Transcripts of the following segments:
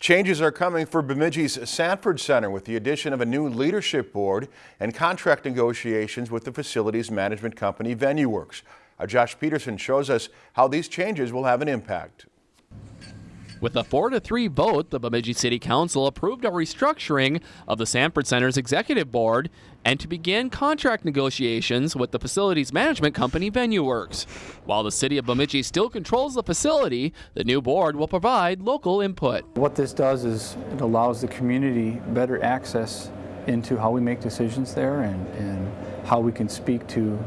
Changes are coming for Bemidji's Sanford Center with the addition of a new leadership board and contract negotiations with the facilities management company VenueWorks. Our Josh Peterson shows us how these changes will have an impact. With a 4 to 3 vote, the Bemidji City Council approved a restructuring of the Sanford Center's executive board and to begin contract negotiations with the facilities management company VenueWorks. While the city of Bemidji still controls the facility, the new board will provide local input. What this does is it allows the community better access into how we make decisions there and, and how we can speak to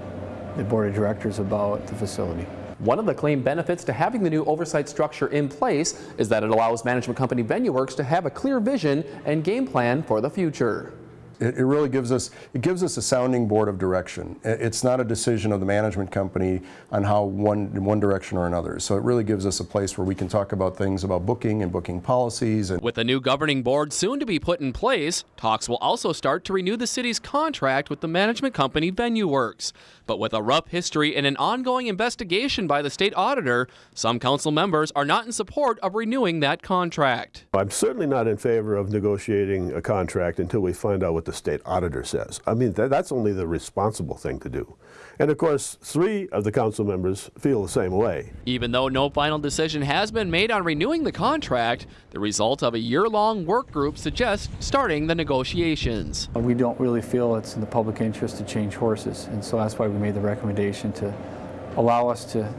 the board of directors about the facility. One of the claimed benefits to having the new oversight structure in place is that it allows management company VenueWorks to have a clear vision and game plan for the future. It, it really gives us it gives us a sounding board of direction. It's not a decision of the management company on how one in one direction or another. So it really gives us a place where we can talk about things about booking and booking policies. And with the new governing board soon to be put in place, talks will also start to renew the city's contract with the management company VenueWorks. But with a rough history and an ongoing investigation by the state auditor, some council members are not in support of renewing that contract. I'm certainly not in favor of negotiating a contract until we find out what the state auditor says. I mean, th that's only the responsible thing to do. And of course, three of the council members feel the same way. Even though no final decision has been made on renewing the contract, the result of a year-long work group suggests starting the negotiations. We don't really feel it's in the public interest to change horses, and so that's why we made the recommendation to allow us to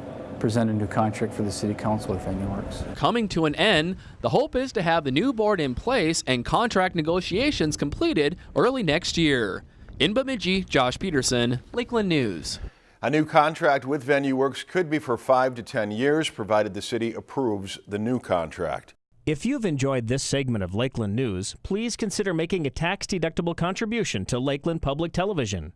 present a new contract for the City Council with VenueWorks. Coming to an end, the hope is to have the new board in place and contract negotiations completed early next year. In Bemidji, Josh Peterson, Lakeland News. A new contract with VenueWorks could be for five to 10 years, provided the city approves the new contract. If you've enjoyed this segment of Lakeland News, please consider making a tax-deductible contribution to Lakeland Public Television.